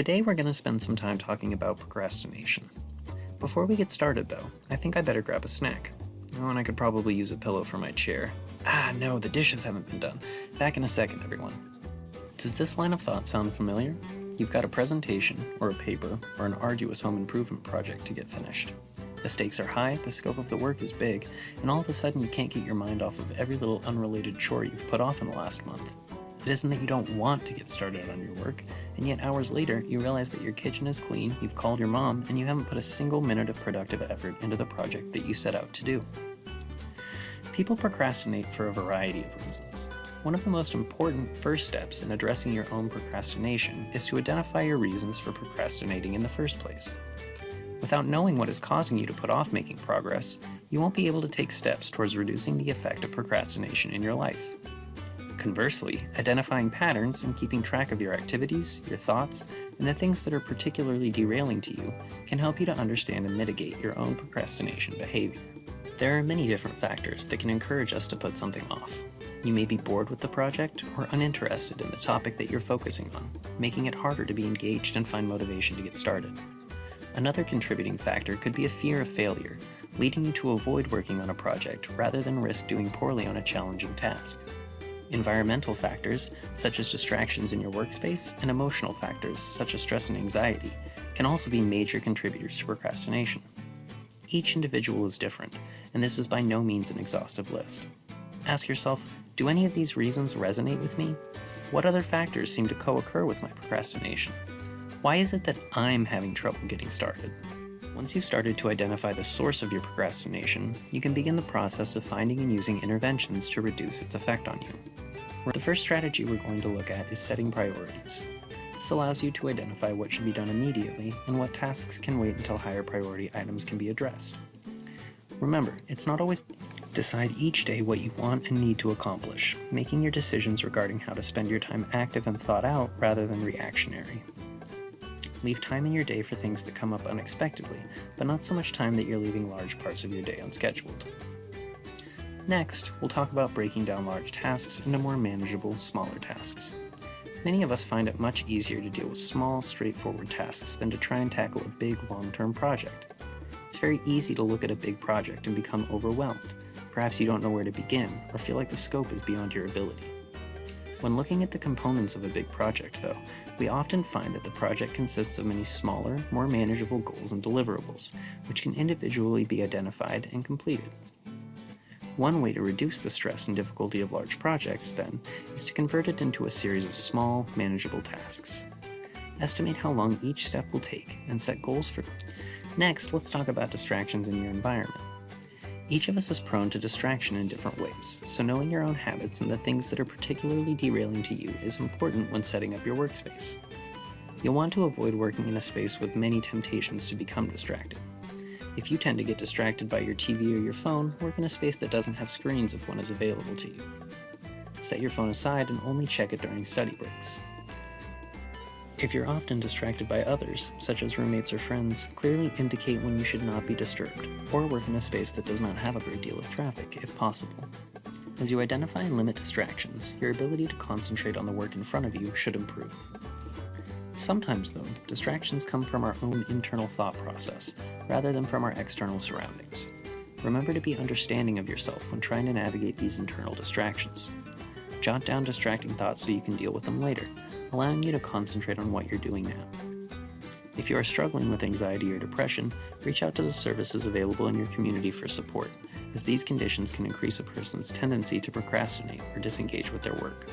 Today we're going to spend some time talking about procrastination. Before we get started though, I think I better grab a snack. Oh, and I could probably use a pillow for my chair. Ah, no, the dishes haven't been done. Back in a second, everyone. Does this line of thought sound familiar? You've got a presentation, or a paper, or an arduous home improvement project to get finished. The stakes are high, the scope of the work is big, and all of a sudden you can't get your mind off of every little unrelated chore you've put off in the last month. It isn't that you don't want to get started on your work, and yet hours later, you realize that your kitchen is clean, you've called your mom, and you haven't put a single minute of productive effort into the project that you set out to do. People procrastinate for a variety of reasons. One of the most important first steps in addressing your own procrastination is to identify your reasons for procrastinating in the first place. Without knowing what is causing you to put off making progress, you won't be able to take steps towards reducing the effect of procrastination in your life. Conversely, identifying patterns and keeping track of your activities, your thoughts, and the things that are particularly derailing to you can help you to understand and mitigate your own procrastination behavior. There are many different factors that can encourage us to put something off. You may be bored with the project or uninterested in the topic that you're focusing on, making it harder to be engaged and find motivation to get started. Another contributing factor could be a fear of failure, leading you to avoid working on a project rather than risk doing poorly on a challenging task. Environmental factors, such as distractions in your workspace, and emotional factors, such as stress and anxiety, can also be major contributors to procrastination. Each individual is different, and this is by no means an exhaustive list. Ask yourself, do any of these reasons resonate with me? What other factors seem to co-occur with my procrastination? Why is it that I'm having trouble getting started? Once you've started to identify the source of your procrastination, you can begin the process of finding and using interventions to reduce its effect on you. The first strategy we're going to look at is setting priorities. This allows you to identify what should be done immediately and what tasks can wait until higher priority items can be addressed. Remember, it's not always Decide each day what you want and need to accomplish, making your decisions regarding how to spend your time active and thought out rather than reactionary. Leave time in your day for things that come up unexpectedly, but not so much time that you're leaving large parts of your day unscheduled. Next, we'll talk about breaking down large tasks into more manageable, smaller tasks. Many of us find it much easier to deal with small, straightforward tasks than to try and tackle a big, long-term project. It's very easy to look at a big project and become overwhelmed. Perhaps you don't know where to begin, or feel like the scope is beyond your ability. When looking at the components of a big project, though, we often find that the project consists of many smaller, more manageable goals and deliverables, which can individually be identified and completed. One way to reduce the stress and difficulty of large projects, then, is to convert it into a series of small, manageable tasks. Estimate how long each step will take, and set goals for Next, let's talk about distractions in your environment. Each of us is prone to distraction in different ways, so knowing your own habits and the things that are particularly derailing to you is important when setting up your workspace. You'll want to avoid working in a space with many temptations to become distracted. If you tend to get distracted by your TV or your phone, work in a space that doesn't have screens if one is available to you. Set your phone aside and only check it during study breaks. If you're often distracted by others, such as roommates or friends, clearly indicate when you should not be disturbed, or work in a space that does not have a great deal of traffic, if possible. As you identify and limit distractions, your ability to concentrate on the work in front of you should improve. Sometimes, though, distractions come from our own internal thought process, rather than from our external surroundings. Remember to be understanding of yourself when trying to navigate these internal distractions. Jot down distracting thoughts so you can deal with them later, allowing you to concentrate on what you're doing now. If you are struggling with anxiety or depression, reach out to the services available in your community for support, as these conditions can increase a person's tendency to procrastinate or disengage with their work.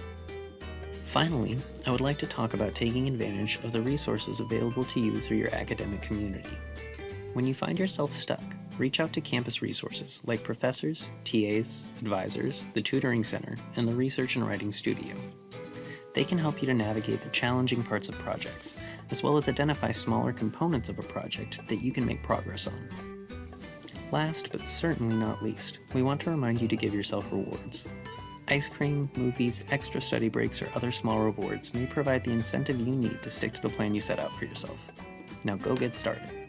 Finally, I would like to talk about taking advantage of the resources available to you through your academic community. When you find yourself stuck, reach out to campus resources like professors, TAs, advisors, the tutoring center, and the research and writing studio. They can help you to navigate the challenging parts of projects, as well as identify smaller components of a project that you can make progress on. Last, but certainly not least, we want to remind you to give yourself rewards. Ice cream, movies, extra study breaks, or other small rewards may provide the incentive you need to stick to the plan you set out for yourself. Now go get started.